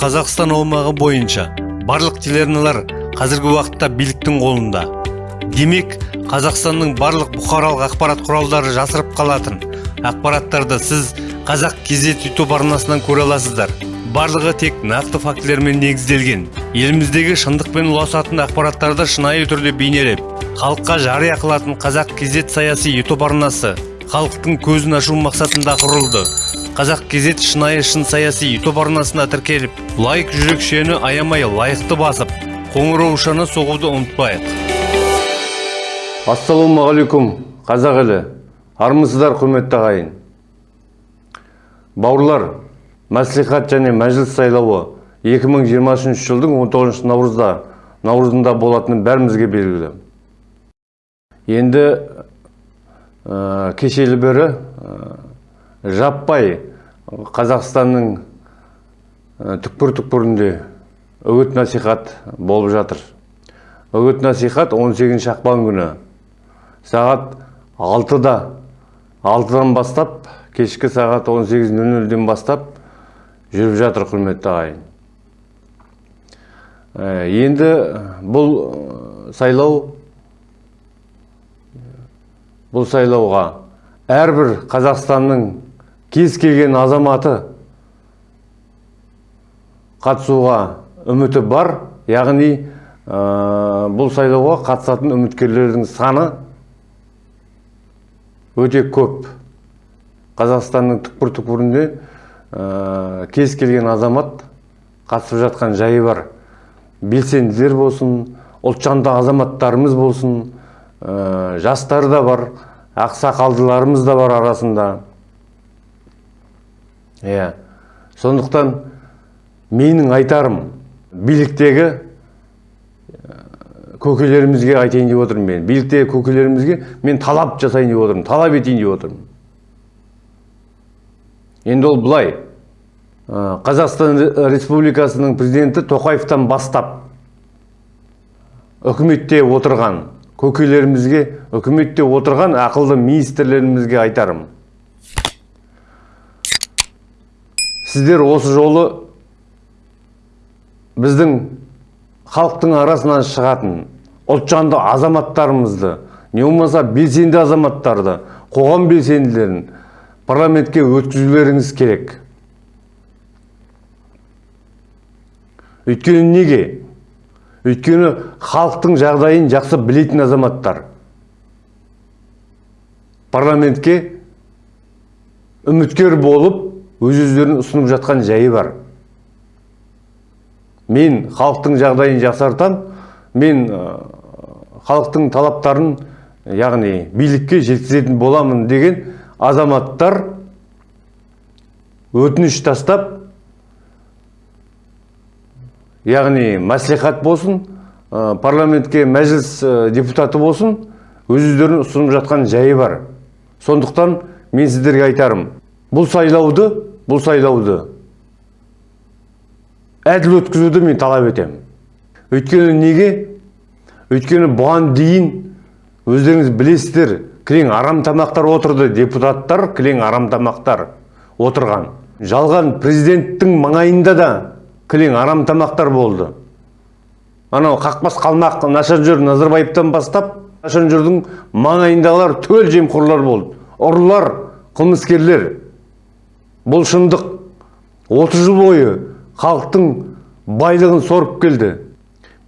қазақстан аумағы бойынша барлық телеарналар қазіргі уақытта биліктің қолында. Демек қазақстанның барлық бұқаралық ақпарат құралдары жасырып қалатын ақпараттарды сіз қазақ кезет ютуб арнасынан көре аласыздар. Барлығы тек нақты фактілермен негізделген. Еліміздегі шындықпен ұласатын ақпараттарды шынайы түрде бейнелеп халыққа жария қылатын қазақ кезет саяси ютуб арнасы халықтың көзін ашу мақсатында құрылды. Қазақ кезет шынайы шын саяси ютуб арнасына тіркеліп лайк жүрекшені аямай лайықты басып қоңыраушаны соғуды ұмытпайық. Ассалаумағалейкум қазақ елі. Армысыздар құрметті ағайын. Бауырлар мәслихат және мәжіліс сайлауы 2023 жылдың 19 наурызда наурызында болатыны бәрімізге белгілі. Енді ә, кешелі бері ә, жаппай қазақстанның түкпір-түкпірінде үгіт насихат болып жатыр. Үгіт насихат 18 ақпан күні сағат 6-да 6-дан бастап кешкі сағат 18.00-ден бастап жүріп жатыр құрметті ағайын. Енді бұл сайлау бұл сайлауға әрбір қазақстанның кез келген азаматы қатысуға үміті бар яғни бұл сайлауға қатысатын үміткерлердің саны өте көп. Қазақстанның түкпір-түкпірінде кез келген азамат қатысып жатқан жайы бар. Белсенділер болсын ұлтжанды азаматтарымыз болсын жастар да бар ақсақалдыларымыз да бар арасында. Иә. Сондықтан менің айтарым биліктегі көкелерімізге айтайын деп отырмын мен. Биліктегі көкелерімізге мен талап жасайын деп отырмын талап етейін деп отырмын. Енді ол былай. Қазақстан республикасының президенті тоқаевтан бастап үкіметте отырған көкелерімізге үкіметте отырған ақылды министрлерімізге айтарым. Сіздер осы жолы біздің халықтың арасынан шығатын ұлтжанды азаматтарымызды не болмаса белсенді азаматтарды қоғам белсенділерін парламентке өткізулеріңіз керек. Өйткені неге? Өйткені халықтың жағдайын жақсы білетін азаматтар. Парламентке үміткер болып өз өздерін ұсынып жатқан жайы бар. Мен халықтың жағдайын жақсартам мен халықтың талаптарын яғни билікке жеткізетін боламын деген азаматтар өтініш тастап яғни мәслихат болсын парламентке мәжіліс депутаты болсын өз өздерін ұсынып жатқан жайы бар. Сондықтан мен сіздерге айтарым бұл сайлауды бұл сайлауды әділ өткізуді мен талап етемін өйткені неге өйткені бұған дейін өздеріңіз білесіздер кілең арам тамақтар отырды депутаттар кілең арам тамақтар отырған жалған президенттің маңайында да кілең арам тамақтар болды анау қақпас қалмақ нашанжөр назарбаевтан бастап нашанжөрдің маңайындағылар түгел жемқорлар болды ұрылар қылмыскерлер бұл шындық 30 жыл бойы халықтың байлығын сорып келді.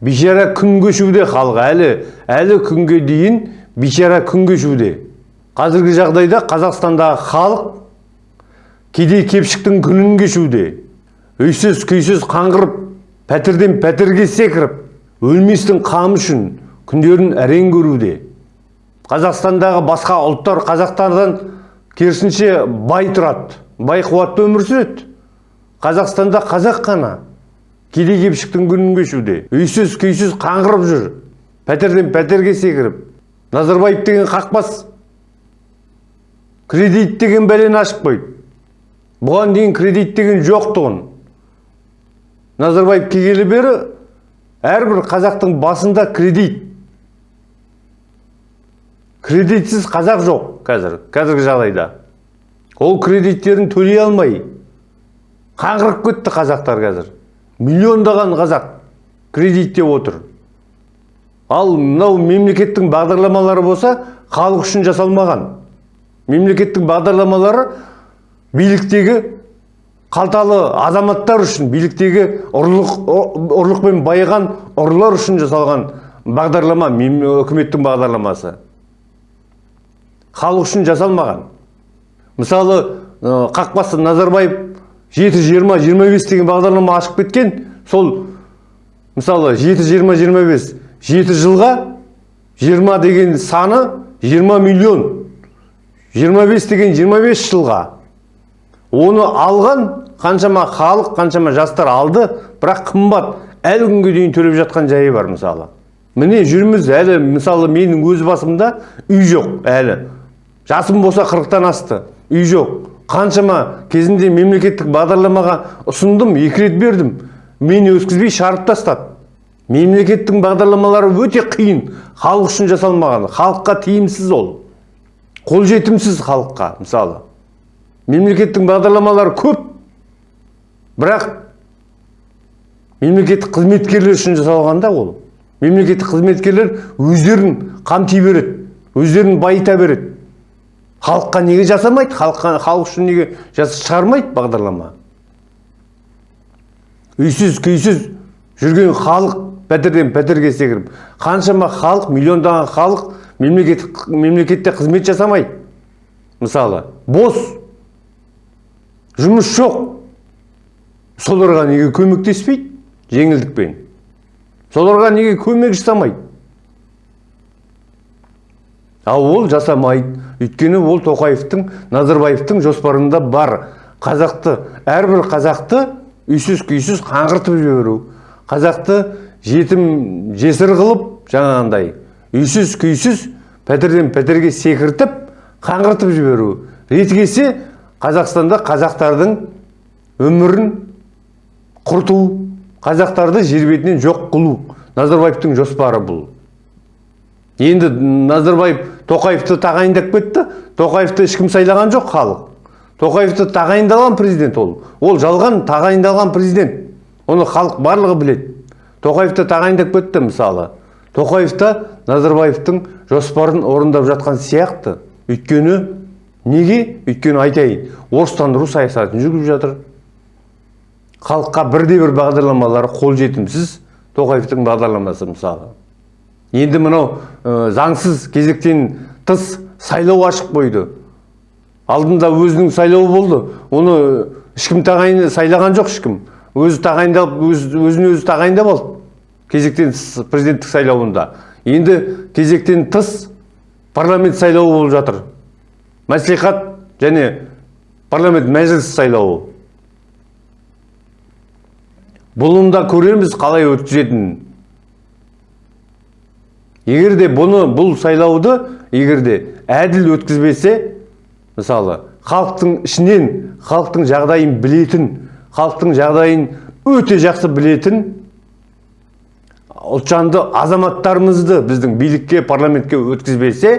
Бейшара күн кешуде халық әлі әлі күнге дейін бейшара күн кешуде қазіргі жағдайда қазақстандағы халық кедей кепшіктің күнін кешуде. Үйсіз күйсіз қаңғырып пәтерден пәтерге секіріп өлместің қамы үшін күндерін әрең көруде. Қазақстандағы басқа ұлттар қазақтардан керісінше бай тұрады. Бай қуатты өмір сүреді. Қазақстанда қазақ қана кедей кепшіктің күнін кешуде. Үйсіз күйсіз қаңғырып жүр. Пәтерден пәтерге секіріп. Назарбаев деген қақпас кредит деген бәлені ашып қойды бұған дейін кредит деген жоқтығын назарбаев келгелі бері әрбір қазақтың басында кредит. Кредитсіз қазақ жоқ қазір қазіргі жағдайда. Ол кредиттерін төлей алмай қаңғырып кетті қазақтар қазір. Миллиондаған қазақ кредиттеп отыр. Ал мынау мемлекеттің бағдарламалары болса халық үшін жасалмаған. Мемлекеттің бағдарламалары биліктегі қалталы азаматтар үшін биліктегі ұрлық ұрлықпен байыған ұрылар үшін жасалған бағдарлама үкіметтің бағдарламасы. Халық үшін жасалмаған. Мысалы қақпасы назарбаев жеті жиырма жиырма бес деген бағдарлама ашып кеткен сол мысалы жеті жиырма жиырма бес жеті жылға жиырма деген саны жиырма миллион жиырма бес деген жиырма бес жылға. Оны алған қаншама халық қаншама жастар алды бірақ қымбат. Әлі күнге дейін төлеп жатқан жайы бар мысалы. Міне жүрміз әлі мысалы менің өз басымда үй жоқ әлі. Жасым болса қырықтан асты. Үй жоқ. Қаншама кезінде мемлекеттік бағдарламаға ұсындым екі рет бердім. Мені өткізбей шығарып тастады мемлекеттің бағдарламалары өте қиын. Халық үшін жасалмаған. Халыққа тиімсіз ол. Қолжетімсіз халыққа мысалы. Мемлекеттің бағдарламалары көп. Бірақ мемлекеттік қызметкерлер үшін жасалған да ол. Мемлекеттік қызметкерлер өздерін қамти береді өздерін байыта береді. Халыққа неге жасамайды? Халыққа халық үшін неге шығармайды бағдарлама? Үйсіз күйсіз жүрген халық пәтерден пәтерге секіріп қаншама халық миллиондаған халық мемлекеттік мемлекетте қызмет жасамайды. Мысалы бос. Жұмыс жоқ. Соларға неге көмектеспейді? Жеңілдікпен. Соларға неге көмек жасамайды? Ал ол жасамайды. Өйткені ол тоқаевтың назарбаевтың жоспарында бар. Қазақты әрбір қазақты үйсіз күйсіз қаңғыртып жіберу. Қазақты жетім жесір қылып жаңағындай үйсіз күйсіз пәтерден пәтерге секіртіп қаңғыртып жіберу. Реті қазақстанда қазақтардың өмірін құрту қазақтарды жер бетінен жоқ қылу. Назарбаевтың жоспары бұл. Енді назарбаев тоқаевты тағайындап кетті. Тоқаевты ешкім сайлаған жоқ халық. Тоқаевты тағайындалған президент ол. Ол жалған тағайындалған президент. Оны халық барлығы біледі. Тоқаевты тағайындап кетті мысалы. Тоқаев та назарбаевтың жоспарын орындап жатқан сияқты. Өйткені неге? Өйткені айтайын орыстандыру саясатын жүргізіп жатыр. Халыққа бірде бір бағдарламалары қолжетімсіз тоқаевтың бағдарламасы мысалы. Енді мынау ә, заңсыз кезектен тыс сайлау ашық қойды алдында өзінің сайлауы болды. Оны ешкім тағайын сайлаған жоқ ешкім. Өзі тағайындалып өз, өзін өзі тағайындап алды кезектен тыс президенттік сайлауында. Енді кезектен тыс парламент сайлауы болып жатыр. Мәслихат және парламент мәжіліс сайлауы. Бұның да көреміз қалай өткізетінін. Егер де бұны бұл сайлауды егер де әділ өткізбесе мысалы халықтың ішінен халықтың жағдайын білетін халықтың жағдайын өте жақсы білетін ұлтжанды азаматтарымызды біздің билікке парламентке өткізбесе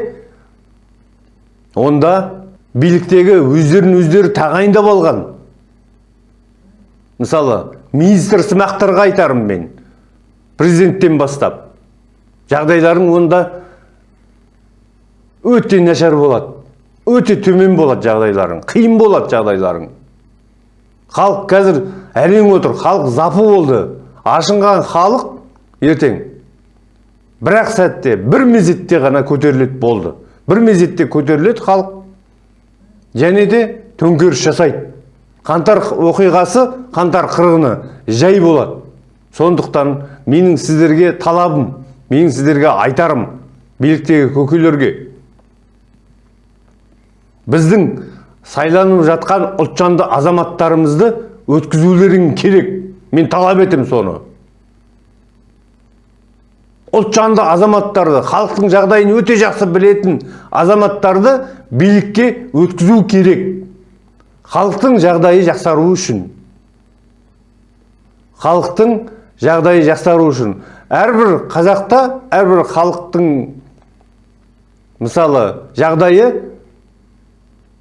онда биліктегі өздерін өздері тағайындап алған. Мысалы министр сымақтарға айтарым мен президенттен бастап. Жағдайларың онда өте нашар болады. Өте төмен болады жағдайларың қиын болады жағдайларың. Халық қазір әрең отыр халық запы болды. Ашынған халық ертең бірақ сәтте бір мезетте ғана көтеріледі болды. Бір мезетте көтеріледі халық. Және де төңкеріс жасайды. Қантар оқиғасы қантар қырғыны жай болады. Сондықтан менің сіздерге талабым менің сіздерге айтарым биліктегі көкелерге біздің сайланып жатқан ұлтжанды азаматтарымызды өткізулерің керек. Мен талап етем соны. Ұлтжанды азаматтарды халықтың жағдайын өте жақсы білетін азаматтарды билікке өткізу керек. Халықтың жағдайы жақсару үшін. Халықтың жағдайы жақсару үшін. Әрбір қазақта әрбір халықтың мысалы жағдайы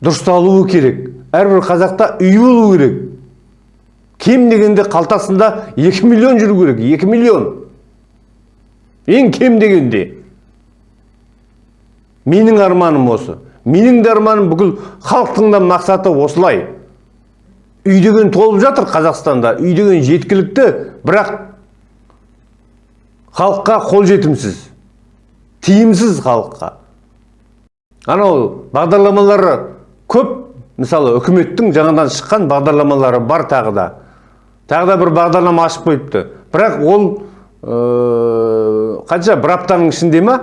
дұрысталуы керек. Әрбір қазақта үй болу керек. Кем дегенде қалтасында 2 миллион жүру керек. 2 миллион. Ең кем дегенде. Менің арманым осы. Менің де арманым бүкіл халықтың да мақсаты осылай. Үй деген толып жатыр қазақстанда. Үй деген жеткілікті. Бірақ халыққа қолжетімсіз тиімсіз халыққа. Анау бағдарламалары көп. Мысалы үкіметтің жаңадан шыққан бағдарламалары бар тағы да. Тағы да бір бағдарлама ашып қойыпты. Бірақ ол ә, қанша бір аптаның ішінде ма?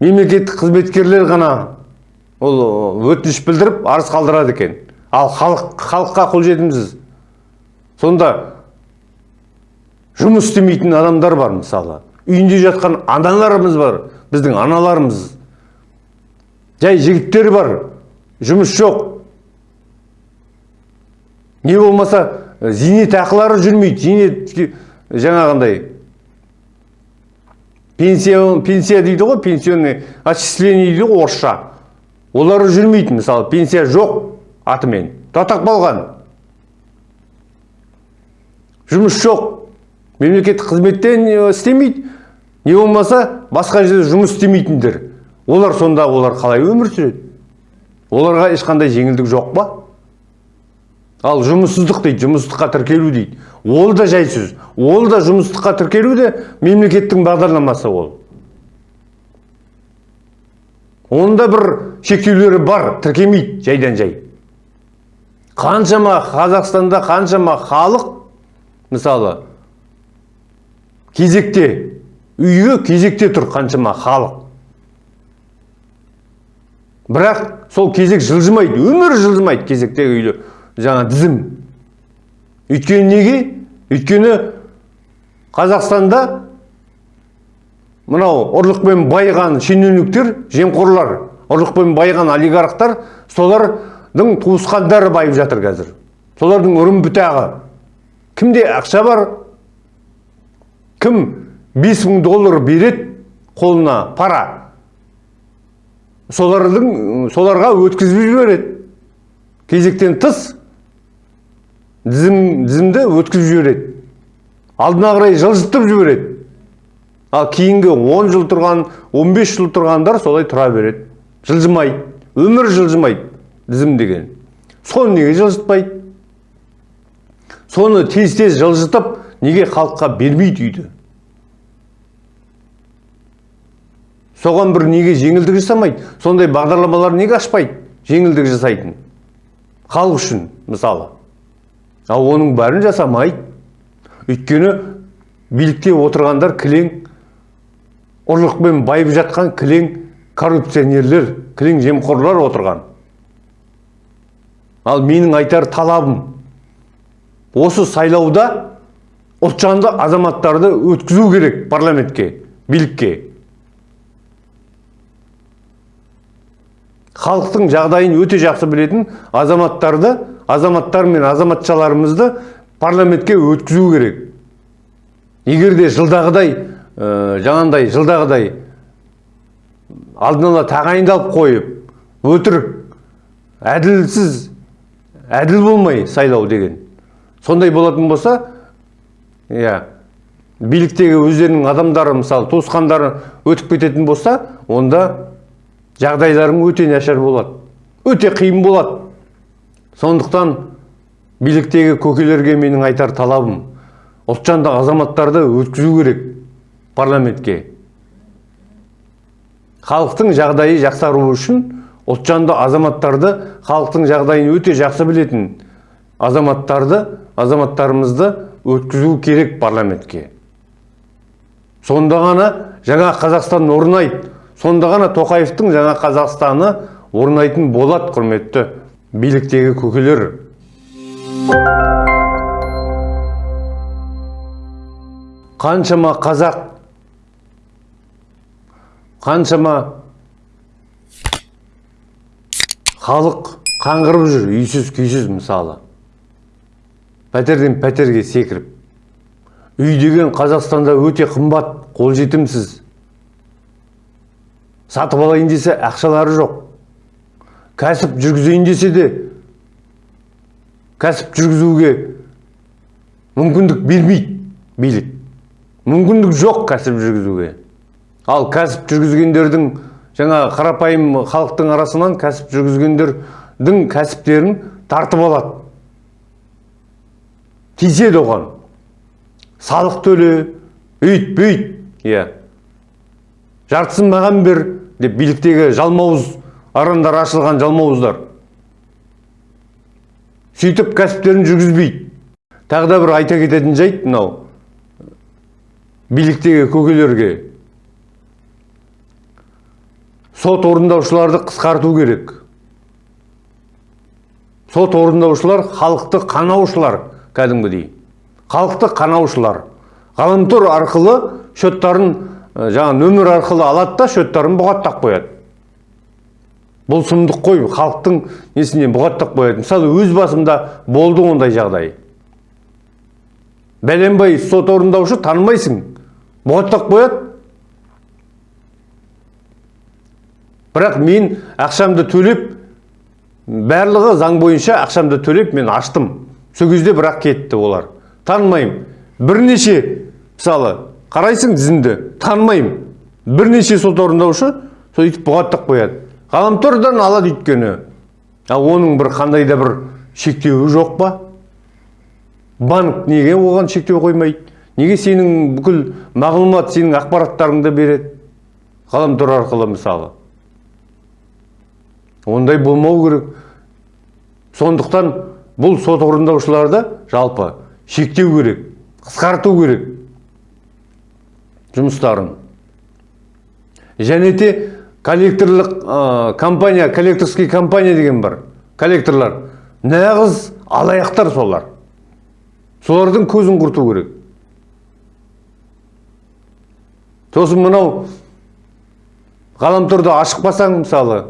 Мемлекеттік қызметкерлер ғана ол өтініш білдіріп арыз қалдырады екен. Ал халық халыққа қолжетімсіз сонда жұмыс істемейтін адамдар бар мысалы. Үйінде жатқан аналарымыз бар біздің аналарымыз. Жай жігіттер бар жұмыс жоқ. Не болмаса зейнетақылары жүрмейді зейнет жаңағындай. Пенсия пенсия дейді ғой пенсионный отчисление дейді ғой орысша. Олары жүрмейді мысалы пенсия жоқ атымен. Татақ болған. Жұмыс жоқ. Мемлекеттік қызметтен істемейді. Не болмаса басқа жерде жұмыс істемейтіндер. Олар сонда олар қалай өмір сүреді? Оларға ешқандай жеңілдік жоқ па? Ал жұмыссыздық дейді жұмыссыздыққа тіркелу дейді. Ол да жай сөз ол да жұмыссыздыққа тіркелу де мемлекеттің бағдарламасы ол. Оның бір шектеулері бар тіркемейді жайдан жай қаншама қазақстанда қаншама халық мысалы кезекте үйге кезекте тұр қаншама халық. Бірақ сол кезек жылжымайды өмір жылжымайды кезектегі үйлер жаңа тізім. Өйткені неге? Өйткені қазақстанда мынау ұрлықпен байыған шенеуніктер жемқорлар ұрлықпен байыған олигархтар солардың туысқандары байып жатыр қазір. Солардың үрім бұтағы кімде ақша бар? Кім 5 мың доллар береді қолына пара. Солардың соларға өткізіп жібереді кезектен тыс тізім, тізімді өткізіп жібереді алдына қарай жылжытып жібереді ал кейінгі 10 жыл тұрған 15 жыл тұрғандар солай тұра береді жылжымайды өмір жылжымайды тізім деген. Соны неге жылжытпайды? Соны тез тез жылжытып неге халыққа бермейді үйді? Соған бір неге жеңілдік жасамайды сондай бағдарламалар неге ашпайды жеңілдік жасайтын? Халық үшін мысалы. Ал оның бәрін жасамайды. Өйткені билікте отырғандар кілең ұрлықпен байып жатқан кілең коррупционерлер кілең жемқорлар отырған. Ал менің айтар талабым осы сайлауда ұлтжанды азаматтарды өткізу керек парламентке билікке. Халықтың жағдайын өте жақсы білетін азаматтарды азаматтар мен азаматшаларымызды парламентке өткізу керек. Егер де жылдағыдай ә, жаңағындай жылдағыдай алдын ала тағайындалып қойып өтірік әділсіз әділ болмай сайлау деген сондай болатын болса иә биліктегі өздерінің адамдары мысалы туысқандары өтіп кететін болса онда жағдайларың өте нашар болады. Өте қиын болады. Сондықтан биліктегі көкелерге менің айтар талабым ұлтжанды азаматтарды өткізу керек парламентке. Халықтың жағдайы жақсару үшін ұлтжанды азаматтарды халықтың жағдайын өте жақсы білетін азаматтарды азаматтарымызды өткізу керек парламентке. Сонда ғана жаңа қазақстан орнайды. Сонда ғана тоқаевтың жаңа қазақстаны орнайтын болады құрметті биліктегі көкелер. Қаншама қазақ қаншама халық қаңғырып жүр үйсіз күйсіз мысалы. Пәтерден пәтерге секіріп. Үй деген қазақстанда өте қымбат қолжетімсіз. Сатып алайын десе ақшалары жоқ. Кәсіп жүргізейін десе де кәсіп жүргізуге мүмкіндік бермейді билік. Мүмкіндік жоқ кәсіп жүргізуге. Ал кәсіп жүргізгендердің жаңа қарапайым халықтың арасынан кәсіп жүргізгендердің кәсіптерін тартып алады. Тиіседі оған. Салық төле үйт бүйт. Иә. Жартысын маған бер деп биліктегі жалмауыз арандар ашылған жалмауыздар. Сөйтіп кәсіптерін жүргізбейді. Тағы да бір айта кететін жайт мынау. Биліктегі көкелерге сот орындаушыларды қысқарту керек. Сот орындаушылар халықты қанаушылар кәдімгідей. Халықты қанаушылар. Ғаламтор арқылы счеттарын жаңа нөмір арқылы алады да счеттарын бұғаттап қояды. Бұл сұмдық қой халықтың несіне бұғаттап қояды. Мысалы өз басымда болды ондай жағдай. Бәленбай сот орындаушы танымайсың. Бұғаттап қояды. Бірақ мен ақшамды төлеп барлығы заң бойынша ақшамды төлеп мен аштым. Сол кезде бірақ кетті олар. Танымаймын. Бірнеше мысалы қарайсың тізімді танымаймын. Бірнеше сот орындаушы сөйтіп бұғаттап қояды. Ғаламтордан алады өйткені. Ал оның бір қандай да бір шектеуі жоқ па? Банк неге оған шектеу қоймайды? Неге сенің бүкіл мағлұмат сенің ақпараттарыңды береді? Ғаламтор арқылы мысалы. Ондай болмау керек. Сондықтан бұл сот орындаушыларды жалпы шектеу керек қысқарту керек. Жұмыстарын. Және де коллекторлық ә, компания коллекторский компания деген бар коллекторлар. Нағыз алаяқтар солар. Солардың көзін құрту керек. Сосын мынау ғаламторды ашық басаң мысалы.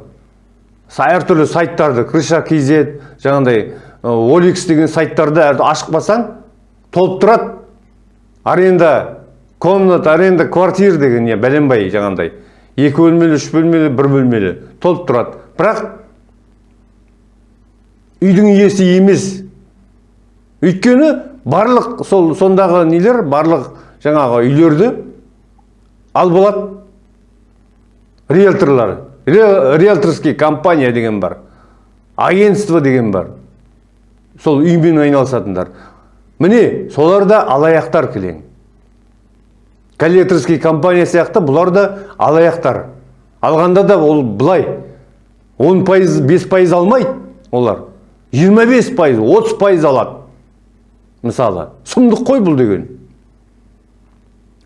Әртүрлі сайттарды крыша kz жаңағыдай оликс деген сайттарды ашық басаң толып тұрады аренда комната аренда квартир деген не? Бәленбай жаңағындай. Екі бөлмелі үш бөлмелі бір бөлмелі. Толып тұрады. Бірақ үйдің иесі емес. Өйткені барлық сол сондағы нелер барлық жаңағы үйлерді алып алады риэлторлар. Риэлторский компания деген бар. Агентство деген бар. Сол үймен айналысатындар. Міне солар да алаяқтар кілең коллекторский компания сияқты бұлар да алаяқтар. Алғанда да ол былай 10 пайыз 5 пайыз алмайды олар. 25 пайыз 30 пайыз алады. Мысалы сұмдық қой бұл деген.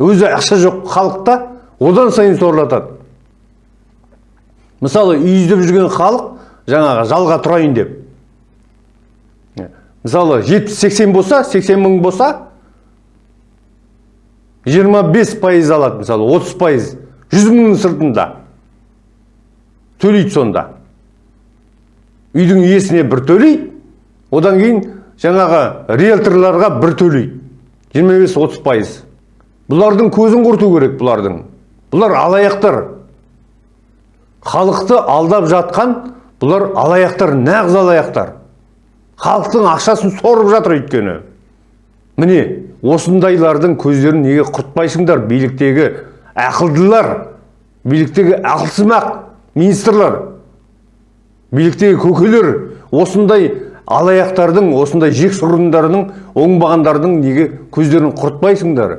Өзі ақша жоқ халықта одан сайын сорлатады. Мысалы үй іздеп жүрген халық жаңағы жалға тұрайын деп. Мысалы 70-80 болса 80 мың болса 25 пайыз алады мысалы 30 пайыз. 100 мыңның сыртында. Төлейді сонда. Үйдің иесіне бір төлейді одан кейін жаңағы риэлторларға бір төлейді 25-30 пайыз. Бұлардың көзін құрту керек бұлардың. Бұлар алаяқтар. Халықты алдап жатқан бұлар алаяқтар нағыз алаяқтар. Халықтың ақшасын сорып жатыр өйткені. Міне осындайлардың көздерін неге құртпайсыңдар? Биліктегі ақылдылар биліктегі ақылсымақ министрлар биліктегі көкелер осындай алаяқтардың осындай жексұрындарының оңбағандардың неге көздерін құртпайсыңдар?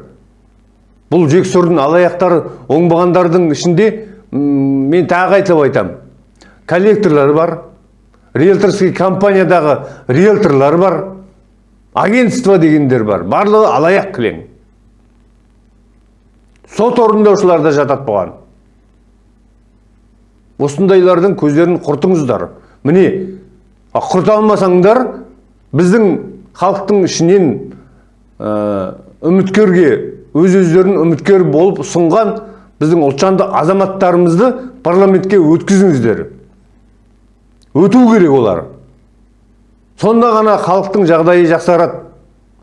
Бұл жексұрын алаяқтар оңбағандардың ішінде мен тағы айтып айтам. Коллекторлар бар риэлторский компаниядағы риэлторлар бар. Агентство дегендер бар. Барлығы алаяқ кілең. Сот орындаушылар да жатады бұған. Осындайлардың көздерін құртыңыздар. Міне құрта алмасаңдар біздің халықтың ішінен үміткерге өз өздерін үміткер болып ұсынған біздің ұлтжанды азаматтарымызды парламентке өткізіңіздер. Өту керек олар. Сонда ғана халықтың жағдайы жақсарады.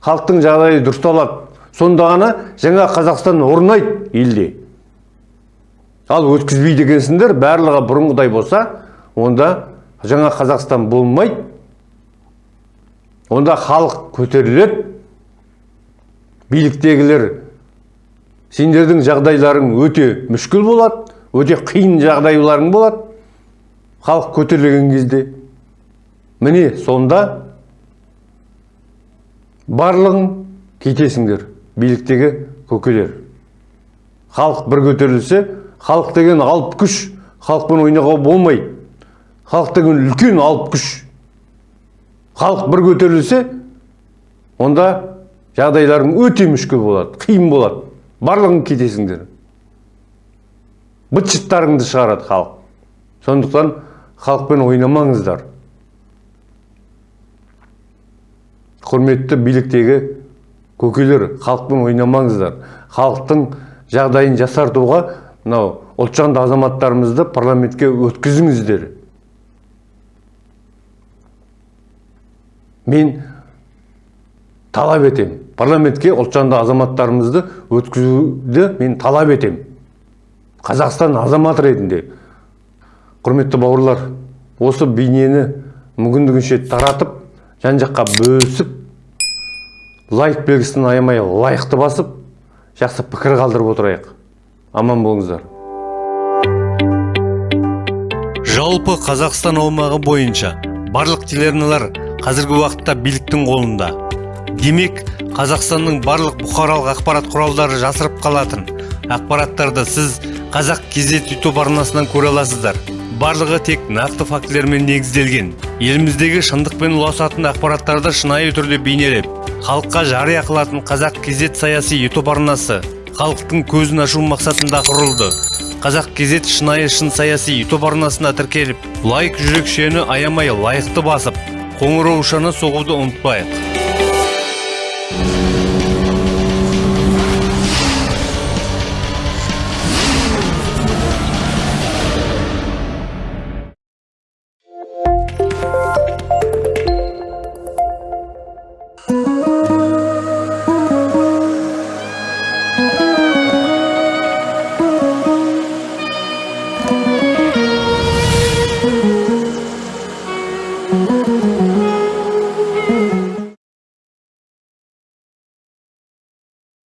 Халықтың жағдайы дұрысталады сонда ғана жаңа қазақстан орнайды елде. Ал өткізбейді екенсіңдер барлығы бұрынғыдай болса онда жаңа қазақстан болмайды. Онда халық көтеріледі. Биліктегілер сендердің жағдайларың өте мүшкіл болады өте қиын жағдайларың болады. Халық көтерілген кезде міне сонда барлығың кетесіңдер биліктегі көкелер. Халық бір көтерілсе халық деген алып күш халықпен ойнауға болмайды халық деген үлкен алып күш. Халық бір көтерілсе онда жағдайларың өте мүшкіл болады қиын болады. Барлығың кетесіңдер быт шыттарыңды шығарады халық. Сондықтан халықпен ойнамаңыздар. Құрметті биліктегі көкелер халықпен ойнамаңыздар. Халықтың жағдайын жасартуға мынау ұлтжанды азаматтарымызды парламентке өткізіңіздер. Мен талап етем парламентке ұлтжанды азаматтарымызды өткізуді мен талап етем. Қазақстан азаматы ретінде. Құрметті бауырлар осы бейнені мүмкіндігінше таратып жан жаққа бөлісіп лайк белгісін аямай лайықты басып жақсы пікір қалдырып отырайық. Аман болыңыздар. Жалпы қазақстан аумағы бойынша барлық телеарналар қазіргі уақытта биліктің қолында. Демек қазақстанның барлық бұқаралық ақпарат құралдары жасырып қалатын ақпараттарды сіз қазақ кезет ютуб арнасынан көре аласыздар. Барлығы тек нақты фактілермен негізделген. Еліміздегі шындықпен ұласатын ақпараттарды шынайы түрде бейнелеп халыққа жария қылатын қазақ кезет саяси ютуб арнасы халықтың көзін ашу мақсатында құрылды. Қазақ кезет шынайы шын саяси ютуб арнасына тіркеліп лайк жүрекшені аямай лайықты басып қоңыраушаны соғуды ұмытпайық.